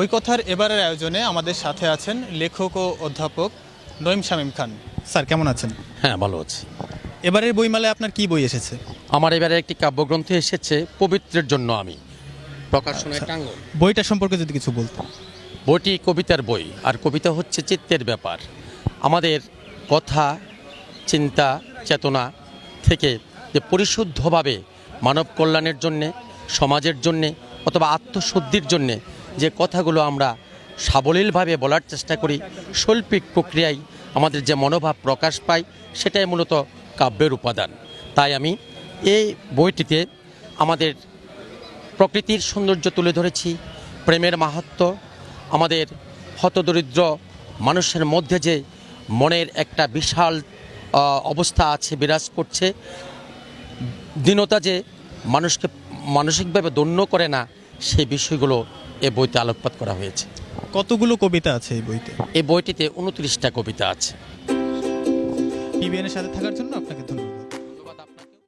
বইকথার এবারের আয়োজনে আমাদের সাথে আছেন লেখক ও অধ্যাপক নঈম শামীম খান। স্যার কেমন আছেন? হ্যাঁ ভালো আছি। এবারের বইমেলায় আপনার কি বই এসেছে? আমার এবারে একটি কাব্যগ্রন্থ এসেছে পবিত্রের জন্য আমি। টাঙ্গন বইটা সম্পর্কে যদি কিছু বলতেন। বইটি কবিতার বই আর কবিতা হচ্ছে চিত্তের ব্যাপার। আমাদের কথা চিন্তা চেতনা থেকে যে পরিশুদ্ধভাবে মানব কল্যাণের জন্যে সমাজের জন্যে অথবা আত্মশুদ্ধির জন্যে যে কথাগুলো আমরা সাবলীলভাবে বলার চেষ্টা করি, শৈল্পিক প্রক্রিয়ায় আমাদের যে মনোভাব প্রকাশ পায়, সেটাই মূলত কাব্যের উপাদান। তাই আমি এই বইটিতে আমাদের প্রকৃতির সৌন্দর্য তুলে ধরেছি, প্রেমের মাহাত্ম্য, আমাদের হতদরিদ্র মানুষের মধ্যে যে মনের একটা বিশাল অবস্থা আছে, বিরাজ করছে, দীনতা যে মানুষকে মানসিকভাবে দন্য করে না, সেই বিষয়গুলো এ বইতে আলোকপাত করা হয়েছে। কতগুলো কবিতা আছে এই বইতে? এই বইটিতে উনত্রিশটা কবিতা আছে। টিভিএনের সাথে থাকার জন্য আপনাকে ধন্যবাদ।